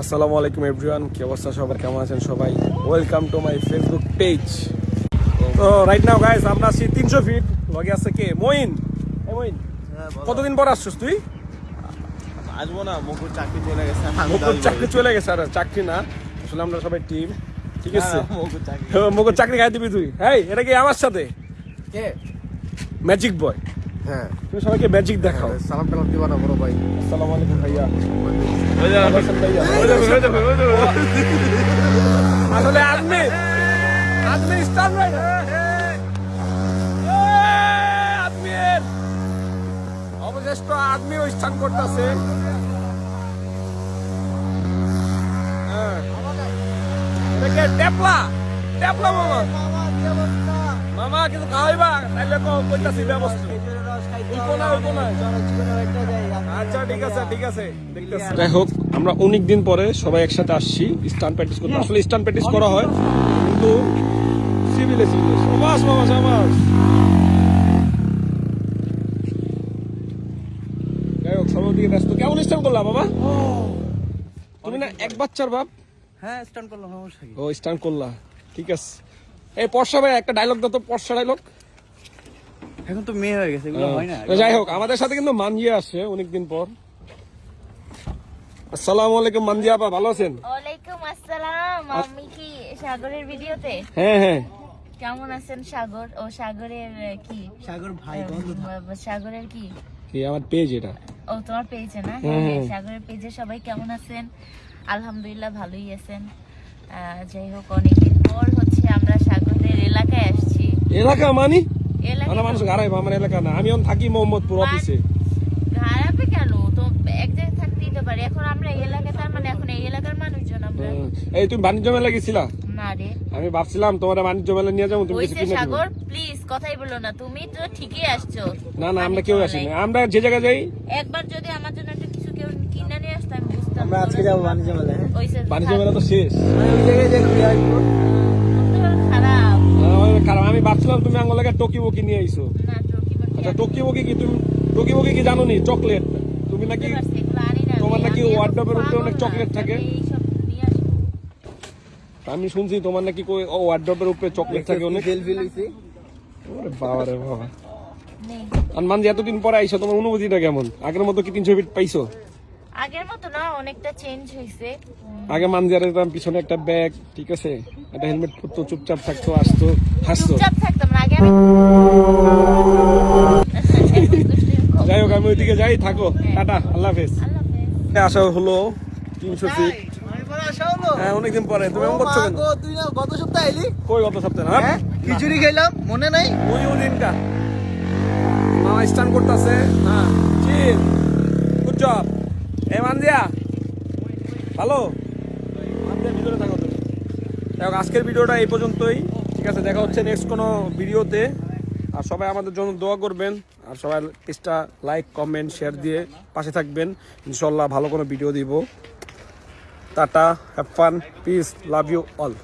আসসালামু আলাইকুম এভরিওয়ান কি অবস্থা সবার? কেমন আছেন সবাই? Welcome to my Facebook page তো রাইট নাও গাইস আমরা আছি তিনশো ফিট লগে আছে কে? মইন মইন কতদিন পর আসছিস তুই? আসব না মুকুর চাকরি চলে গেছে মুকুর চাকরি চলে গেছে আর চাকরি না। আসলে আমরা সবাই টিম ঠিক আছে? হ্যাঁ, মুকুর চাকরি। মুকুর চাকরি খাই দিবি তুই। হ্যাঁ এটা কি আমার সাথে? কে? ম্যাজিক বয় হ্যাঁ। তুমি সবাইকে ম্যাজিক দেখাও। সালাম টালাম দিবা না বড় ভাই। আসসালামু আলাইকুম ভাইয়া। হয়ে? হয়ে হয়ে হয়ে আসলে আদমি আদমি আদমির অবশিষ্ট করতেছে। দেখে টেপলা টেপলা মামা। মামা কিন্তু খাওয়াইবা তাইলে কইতাছি ব্যবস্থা। যাই হোক আমরা অনেক দিন পরে সবাই একসাথে আসছি স্টান প্র্যাকটিস করতে। আসলে স্টান প্র্যাকটিস করা হয় কিন্তু সিভিলে সিভিলে সবাস মামা সবাস। যাই হোক সবার দিকে ব্যস্ত। কেমন স্টান করলাম বাবা? তুমি না এক বাচ্চার বাপ? হ্যাঁ স্ট্যান্ড করলাম ও স্টান করলা। ঠিক আছে। এই পর্ষা ভাই একটা ডায়লগ দাও তো পর্ষা ডায়লগ এখন তো মেয়ে হয়ে গেছে এগুলো হয়। না। যাই হোক আমাদের সাথে কিন্তু মানজিয়া আসছে অনেকদিন পর। আসসালামু আলাইকুম মানজিয়া আপা ভালো আছেন? ওয়ালাইকুম আসসালাম আমি কি সাগরের ভিডিওতে? হ্যাঁ হ্যাঁ। কেমন আছেন সাগর? ও সাগরের কি? সাগর ভাই আহ, সাগরের কি? কি আমার পেজ এটা? ও তোমার পেজে না? হ্যাঁ, সাগরের পেজে সবাই কেমন আছেন? আলহামদুলিল্লাহ ভালোই আছেন। আহ, যাই হোক অনেকদিন পর হচ্ছে আমরা সাগরের এলাকায় আসছি। এলাকা মানি? এলাকা মানে মানুষ গাড়াই আমার এলাকা না। আমি থাকি মোহাম্মদপুর অফিসে কেন? তো এক জায়গায় থাকতেই তো পারি। এখন আমরা এই এলাকায় তার মানে এখন এই এলাকার মানুষজন আমরা। এই তুমি বাণিজ্য মেলা গেছিলা? না রে। আমি ভাবছিলাম তোমার বাণিজ্য মেলা নিয়ে যাব তুমি কিছু কিনে সাগর প্লিজ কথাই বলো না। তুমি তো ঠিকই আসছো। না না আমরা কেউ আসিনি। আমরা যে জায়গায় যাই একবার যদি আমার জন্য একটা কিছু কেউ কিনে নিয়ে আসতো আমি বুঝতাম। আমরা আজকে যাব বাণিজ্য মেলায় হ্যাঁ। বাণিজ্য মেলা তো শেষ। ওই জায়গায় যে ঘুরে আসব। ভাবছিলাম তুমি আঙ্গলাকে টকি বকি নিয়ে আইছো। আচ্ছা টোকি বকি কি তুমি টোকি বকি কি জানো নি? চকলেট। তুমি নাকি। তোমার নাকি এর উপরে অনেক চকলেট থাকে? আমি শুনছি তোমার নাকি কই ও ওয়ার্ড্রপের উপরে চকলেট থাকে অনেক। ফেল ফেল হইছে ওরে বাবা রে বাবা। নেই। আর মান যে এতদিন পরে আইছো তোমার অনুভূতিটা কেমন? আগের মতো কি তিনশো ফিট পাইছো? আগের মতো না অনেকটা চেঞ্জ হয়েছে আগে মান দিয়ে দিতাম পিছনে একটা ব্যাগ ঠিক আছে? একটা হেলমেট পরতো চুপচাপ থাকতো আসতো হাসতো। চুপচাপ থাকতাম না আগে আমি যাই হোক আমি ওইদিকে যাই থাকো। টাটা আল্লাহ হাফেজ। আল্লাহ হাফেজ। আসা হলো তিনশো ফিট আসা হলো। হ্যাঁ অনেকদিন পরে। তুমি এমন করছ কেন? তুই না গত সপ্তাহে এলি? কই গত সপ্তাহে? না হ্যাঁ খিচুড়ি খেলাম মনে নাই? ওই ওই দিনটা মামা স্টান করতেছে। হ্যাঁ। চিল। গুড জব এ মানজিয়া ভালো? মানজিয়া ভিতরে থাকো তুমি। দেখো আজকের ভিডিওটা এই পর্যন্তই। ঠিক আছে দেখা হচ্ছে নেক্সট কোনো ভিডিওতে। আর সবাই আমাদের জন্য দোয়া করবেন। আর সবাই পেজটা লাইক কমেন্ট শেয়ার দিয়ে পাশে থাকবেন। ইনশাল্লাহ ভালো কোনো ভিডিও দিব। Tata have fun peace love you all